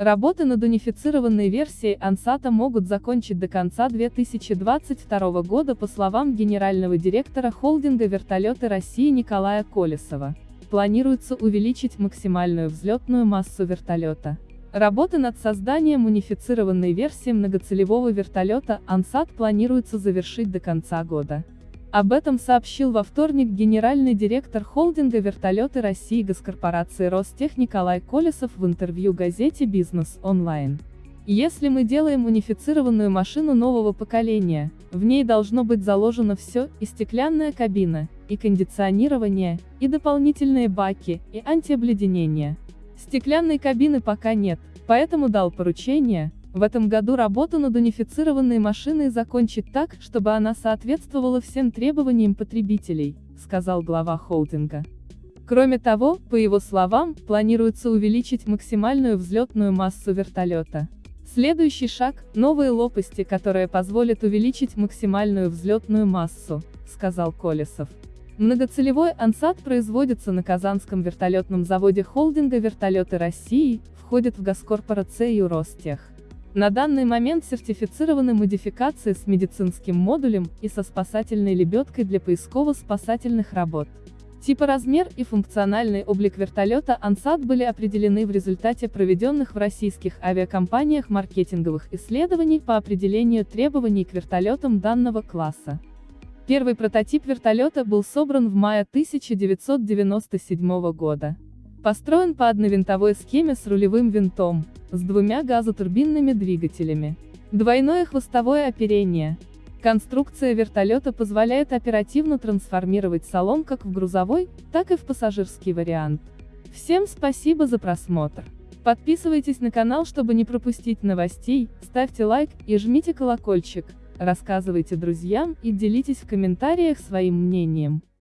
Работы над унифицированной версией Ансата могут закончить до конца 2022 года по словам генерального директора холдинга «Вертолеты России» Николая Колесова. Планируется увеличить максимальную взлетную массу вертолета. Работы над созданием унифицированной версии многоцелевого вертолета Ансат планируется завершить до конца года. Об этом сообщил во вторник генеральный директор холдинга «Вертолеты России» госкорпорации Ростех Николай Колесов в интервью газете «Бизнес онлайн». Если мы делаем унифицированную машину нового поколения, в ней должно быть заложено все, и стеклянная кабина, и кондиционирование, и дополнительные баки, и антиобледенение. Стеклянной кабины пока нет, поэтому дал поручение, в этом году работу над унифицированной машиной закончить так, чтобы она соответствовала всем требованиям потребителей, сказал глава холдинга. Кроме того, по его словам, планируется увеличить максимальную взлетную массу вертолета. Следующий шаг – новые лопасти, которые позволят увеличить максимальную взлетную массу, сказал Колесов. Многоцелевой ансат производится на Казанском вертолетном заводе холдинга «Вертолеты России», входит в госкорпорацию Ростех. На данный момент сертифицированы модификации с медицинским модулем и со спасательной лебедкой для поисково-спасательных работ. Типа размер и функциональный облик вертолета Ансат были определены в результате проведенных в российских авиакомпаниях маркетинговых исследований по определению требований к вертолетам данного класса. Первый прототип вертолета был собран в мае 1997 года. Построен по одновинтовой схеме с рулевым винтом, с двумя газотурбинными двигателями. Двойное хвостовое оперение. Конструкция вертолета позволяет оперативно трансформировать салон как в грузовой, так и в пассажирский вариант. Всем спасибо за просмотр. Подписывайтесь на канал, чтобы не пропустить новостей, ставьте лайк и жмите колокольчик, рассказывайте друзьям и делитесь в комментариях своим мнением.